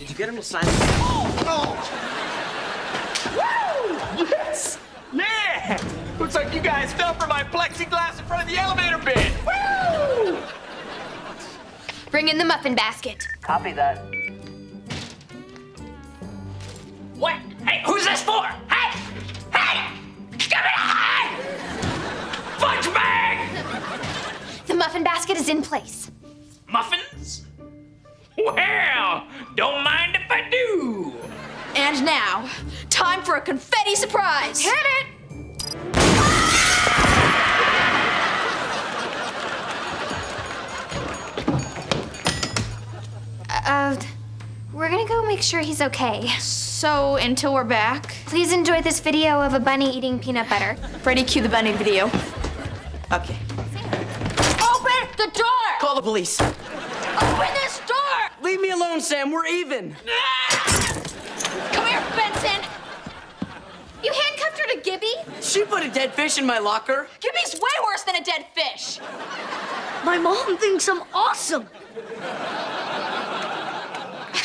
Did you get him to sign? Oh! Woo! Yes! Yeah! Looks like you guys fell for my plexiglass in front of the elevator bin. Woo! Bring in the muffin basket. Copy that. What? Hey, who's this for? Hey! Hey! Give me a hand! Fudge bag! The muffin basket is in place. And now, time for a confetti surprise. Hit it! Uh, we're gonna go make sure he's okay. So, until we're back, Please enjoy this video of a bunny eating peanut butter. Freddie, cue the bunny video. Okay. Open the door! Call the police. Open this door! Leave me alone, Sam. We're even. Come here, Benson! You handcuffed her to Gibby? She put a dead fish in my locker. Gibby's way worse than a dead fish. My mom thinks I'm awesome.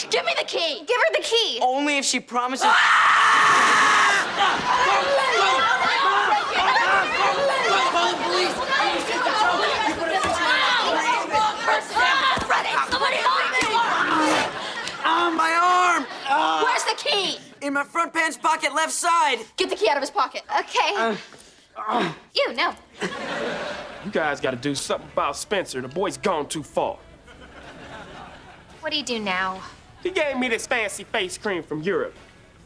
Give me the key. Give her the key. Only if she promises. Ah, my arm! Ah, Where's the key? In my front pants pocket, left side. Get the key out of his pocket. Okay. Uh, uh. you, no. You guys gotta do something about Spencer. The boy's gone too far. What do you do now? He gave me this fancy face cream from Europe.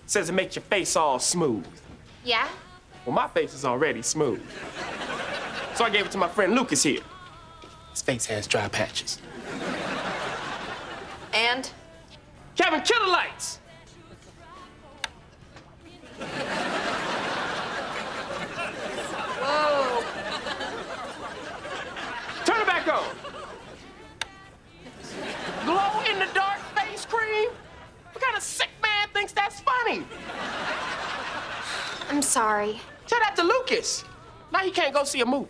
Says it makes your face all smooth. Yeah? Well, my face is already smooth. So I gave it to my friend Lucas here. His face has dry patches. And Kevin, kill the lights! whoa, Turn it back on. Glow in the dark face cream? What kind of sick man thinks that's funny? I'm sorry. Tell that to Lucas. Now he can't go see a movie.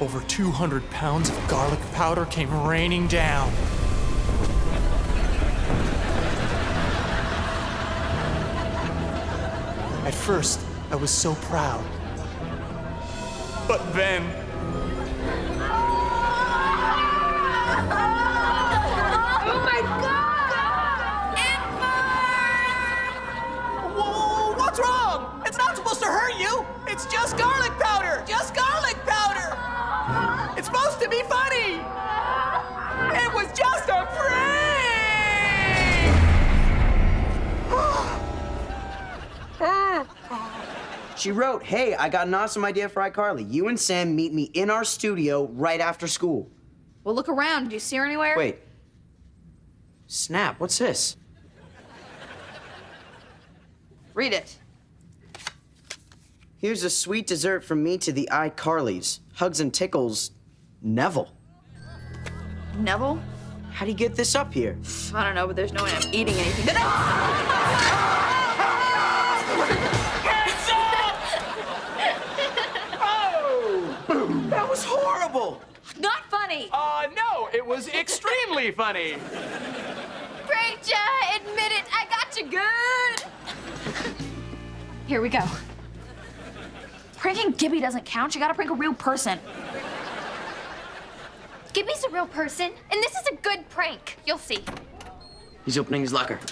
Over 200 pounds of garlic powder came raining down. At first, I was so proud. But then, oh Whoa, She wrote, Hey, I got an awesome idea for iCarly. You and Sam meet me in our studio right after school. well, look around. Do you see her anywhere? Wait. Snap, what's this? Read it. Here's a sweet dessert from me to the iCarlys. Hugs and tickles, Nevel. Nevel? How do you get this up here? I don't know, but there's no way I'm eating anything. was horrible! Not funny. uh, no, it was extremely funny. Pranked ya! Admit it! I got you good! Here we go. Pranking Gibby doesn't count. You gotta prank a real person. Gibby's a real person, and this is a good prank. You'll see. He's opening his locker.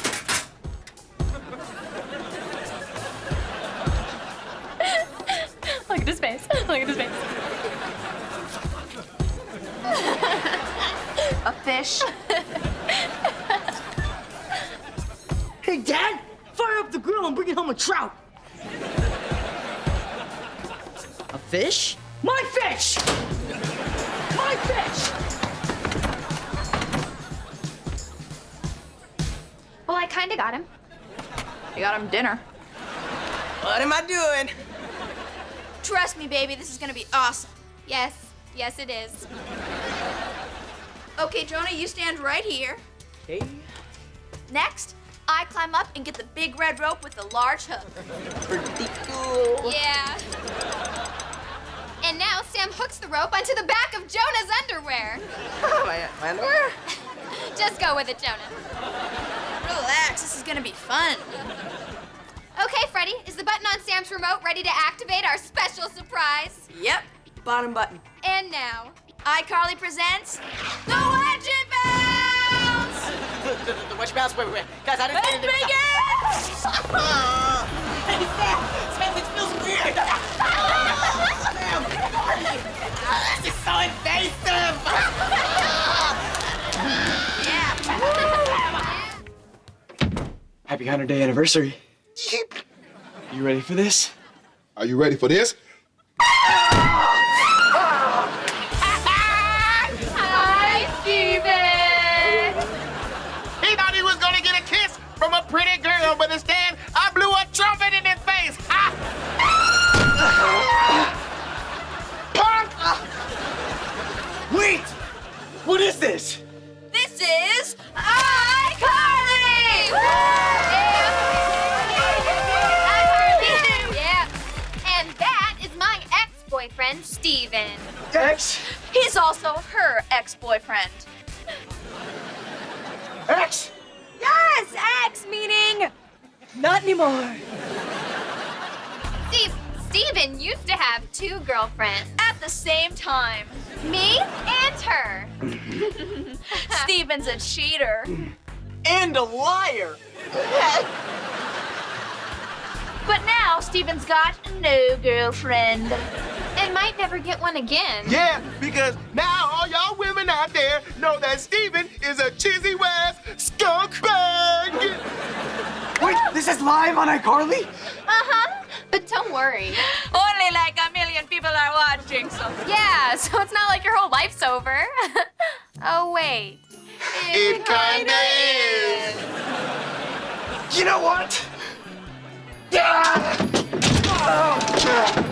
Look at his face. Look at his face. A fish. Hey, Dad, fire up the grill and bring home a trout. A fish? My fish! My fish! Well, I kinda got him. You got him dinner. What am I doing? Trust me, baby, this is gonna be awesome. Yes, yes it is. Okay, Jonah, you stand right here. Hey. Next, I climb up and get the big red rope with the large hook. Pretty cool. Yeah. And now Sam hooks the rope onto the back of Jonah's underwear. Oh, my, my underwear? Just go with it, Jonah. Relax, this is gonna be fun. Okay, Freddie, is the button on Sam's remote ready to activate our special surprise? Yep. Bottom button. And now, iCarly presents the Wedgie Bounce! The, the, the witch bounce? Wait, wait, wait. Guys, I didn't Let's get begin! Hey, Sam! Sam, this feels weird! Sam! This is so invasive! Happy 100 day anniversary. You ready for this? Are you ready for this? Is iCarly! Yeah. And that is my ex-boyfriend, Steven. X? He's also her ex-boyfriend. X? Yes, ex meaning Not anymore. Steve, Steven used to have two girlfriends. at the same time. Me and her. Steven's a cheater. And a liar! But now Steven's got no girlfriend. And might never get one again. Yeah, because now all y'all women out there know that Steven is a cheesy West skunk bag. Wait, this is live on iCarly? But don't worry. Only like a million people are watching, so. Yeah, so it's not like your whole life's over. oh, wait. It kinda is. You know what? Ah! Oh, Bye,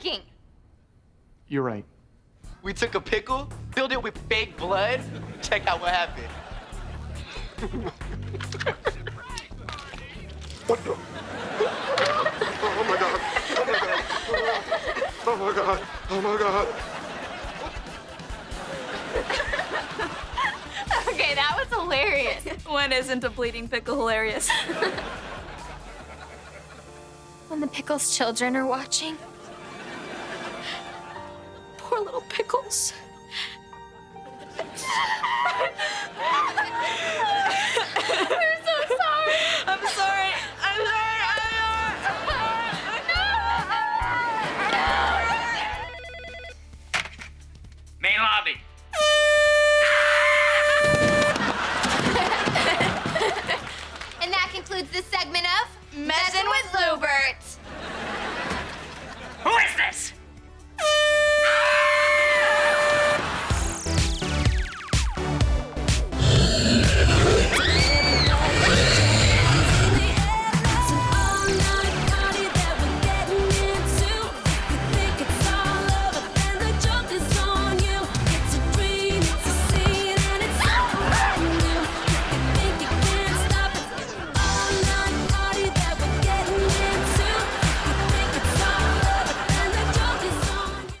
off with the pranking. You're right. We took a pickle, filled it with fake blood. Check out what happened. Oh, oh my god. Oh my god. Oh my god. Okay, that was hilarious. When isn't a bleeding pickle hilarious? when the Pickles children are watching. Little pickles.